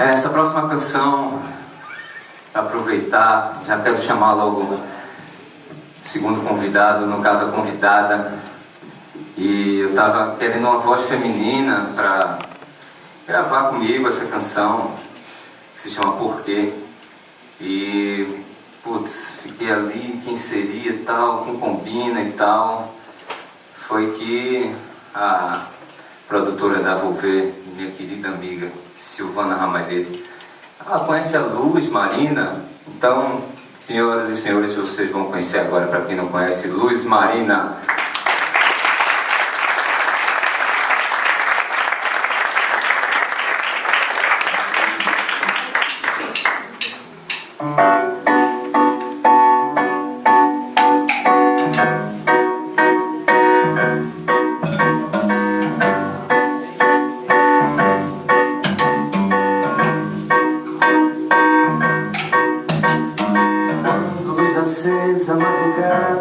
Essa próxima canção, aproveitar, já quero chamar logo segundo convidado, no caso a convidada. E eu estava querendo uma voz feminina para gravar comigo essa canção, que se chama Porquê. E, putz, fiquei ali, quem seria e tal, quem combina e tal. Foi que a produtora da Volver, minha querida amiga Silvana Ramalhete, ela conhece a Luz Marina, então, senhoras e senhores, vocês vão conhecer agora, para quem não conhece, Luz Marina.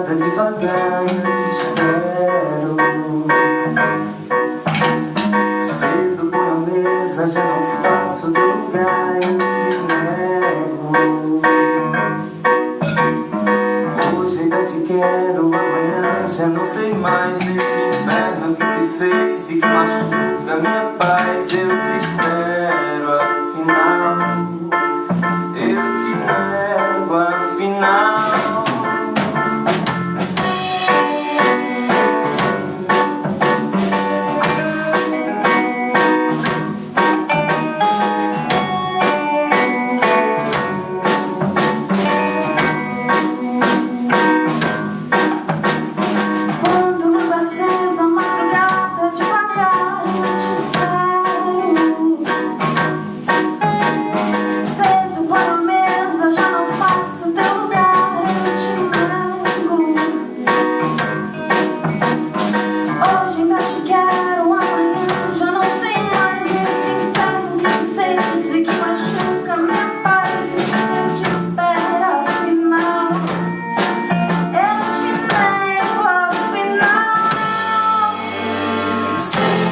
Madrugada, devagar eu te espero. Cedo por a mesa, já não faço teu lugar, eu te nego. Hoje ainda te quero, amanhã já não sei mais. Nesse inferno que se fez e que machuca minha paz Eu te espero, say